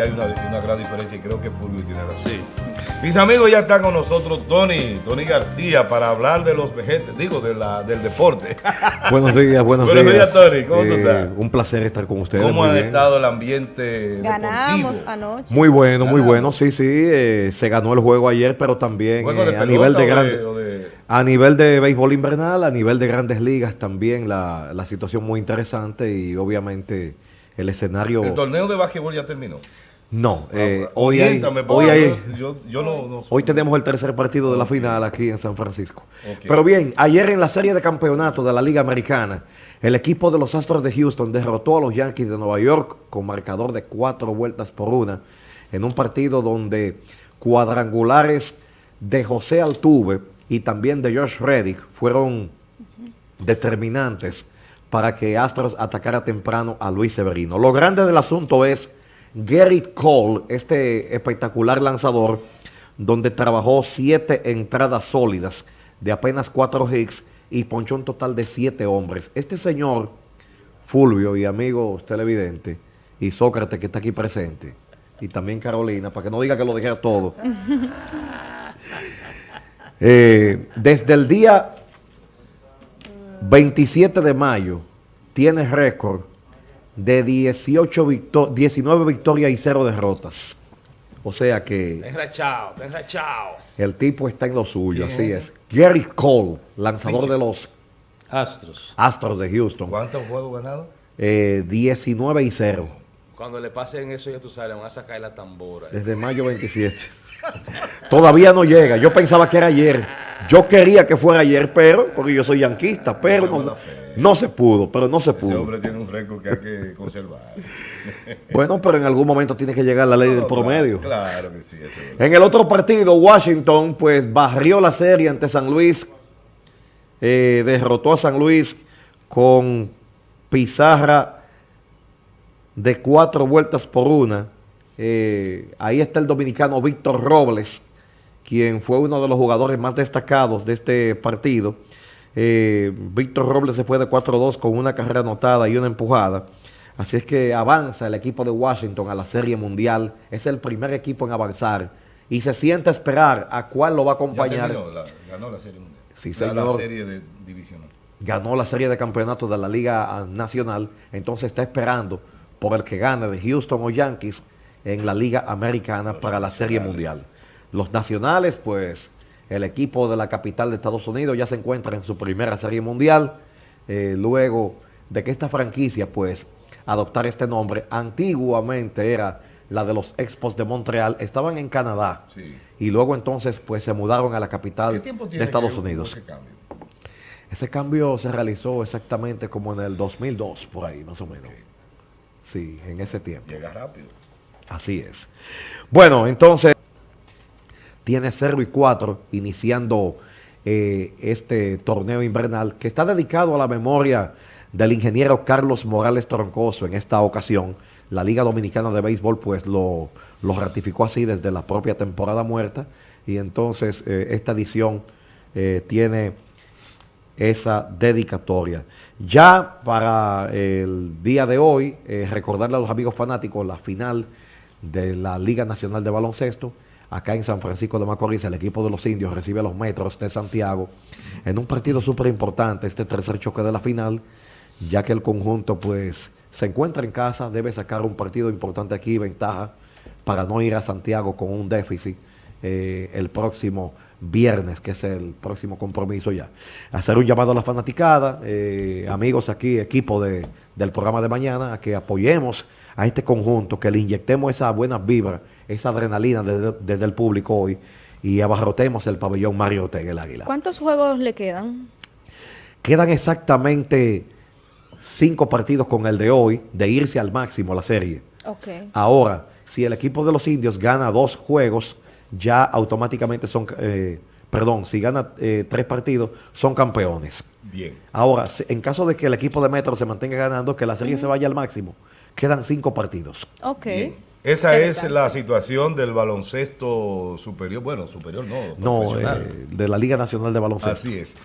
hay una, una gran diferencia y creo que Fulvio tiene razón. Mis amigos, ya está con nosotros Tony, Tony García, para hablar de los vejetes, digo, de la, del deporte. Buenos días, buenos, Buenos días. días, Tony. ¿Cómo tú Eh, estás? Un placer estar con ustedes. ¿Cómo ha estado el ambiente Ganamos deportivo? anoche. Muy bueno, muy bueno. Sí, sí. eh, se ganó el juego ayer, pero también ¿Juego de eh, a nivel grande- de- a nivel de béisbol invernal, a nivel de grandes ligas también la, la situación muy interesante y obviamente el escenario. El torneo de básquetbol ya terminó. No, eh, Ah, hoy hay, hoy porque hay, yo, yo no, no- Hoy tenemos el tercer partido de la final aquí en San Francisco. Pero bien, ayer en la serie de campeonato de la Liga Americana, el equipo de los Astros de Houston derrotó a los Yankees de Nueva York con marcador de cuatro vueltas por una, en un partido donde cuadrangulares de José Altuve y también de Josh Reddick fueron determinantes para que Astros atacara temprano a Luis Severino. Lo grande del asunto es Gary Cole, este espectacular lanzador, donde trabajó siete entradas sólidas de apenas cuatro hits y ponchó un total de siete hombres. Este señor, Fulvio y amigos televidentes, y Sócrates que está aquí presente, y también Carolina, para que no diga que lo dijera todo. Eh, desde el día 27 de mayo tiene récord de 18 victo- 19 victorias y 0 derrotas. O sea que Enrachado, enrachado. el tipo está en lo suyo, ¿Quién así es. Gary Cole, lanzador de los Astros. Astros de Houston, ¿Cuántos juegos ganados? eh, 19 y 0 Cuando le pasen eso, ya tú sabes, le van a sacar la tambora. desde mayo 27. Todavía no llega. Yo pensaba que era ayer. Yo quería que fuera ayer, pero, porque yo soy yanquista, pero no, no se pudo, pero no se Ese pudo. hombre tiene un récord que hay que conservar. Bueno, pero en algún momento tiene que llegar la ley del promedio. Claro, claro que sí. eso es. En el otro partido, Washington, pues barrió la serie ante San Luis, eh, derrotó a San Luis con pizarra de cuatro vueltas por una. Eh, ahí está el dominicano Víctor Robles, quien fue uno de los jugadores más destacados de este partido. Eh, Víctor Robles se fue de 4-2 con una carrera anotada y una empujada. Así es que avanza el equipo de Washington a la Serie Mundial. Es el primer equipo en avanzar. Y se siente a esperar a cuál lo va a Ya acompañar. terminó, la- ganó la serie mundial. Sí, La- serie de divisional. Ganó la serie de campeonatos de la Liga ah, Nacional. Entonces está esperando por el que gane de Houston o Yankees en la Liga Americana para la Serie Mundial. Los nacionales, pues el equipo de la capital de Estados Unidos ya se encuentra en su primera Serie Mundial. eh, luego de que esta franquicia, pues, adoptara este nombre, antiguamente era la de los Expos de Montreal, estaban en Canadá. Sí. Y luego entonces, pues, se mudaron a la ¿Qué capital de Estados Unidos. ese cambio? Ese cambio se realizó exactamente como en el 2002, por ahí, más o menos. Sí, en ese tiempo. Llega rápido. Así es. Bueno, entonces, tiene 0 y 4 iniciando eh, este torneo invernal que está dedicado a la memoria del ingeniero Carlos Morales Troncoso en esta ocasión. La Liga Dominicana de Béisbol pues lo, lo ratificó así desde la propia temporada muerta y entonces eh, esta edición eh, tiene esa dedicatoria. Ya para el día de hoy, recordarle a los amigos fanáticos la final de la Liga Nacional de Baloncesto. Acá en San Francisco de Macorís, el equipo de los indios recibe a los metros de Santiago en un partido súper importante, este tercer choque de la final, ya que el conjunto pues se encuentra en casa, debe sacar un partido importante aquí, ventaja, para no ir a Santiago con un déficit eh, el próximo viernes, que es el próximo compromiso ya. Hacer un llamado a la fanaticada, eh, amigos aquí, equipo de, del programa de mañana, a que apoyemos a este conjunto, que le inyectemos esa buena vibra, esa adrenalina desde, desde el público hoy y abarrotemos el pabellón Mario Ortega, el Águila. ¿Cuántos juegos le quedan? Quedan exactamente cinco partidos con el de hoy, de irse al máximo la serie. Ok. Ahora, si el equipo de los indios gana dos juegos, ya automáticamente son, eh, perdón, si gana eh, tres partidos, son campeones. Bien. Ahora, en caso de que el equipo de Metro se mantenga ganando, que la serie se vaya al máximo, quedan cinco partidos. Ok. Bien. Esa es la situación del baloncesto superior. Bueno, superior no. No, eh, de la Liga Nacional de Baloncesto. Así es.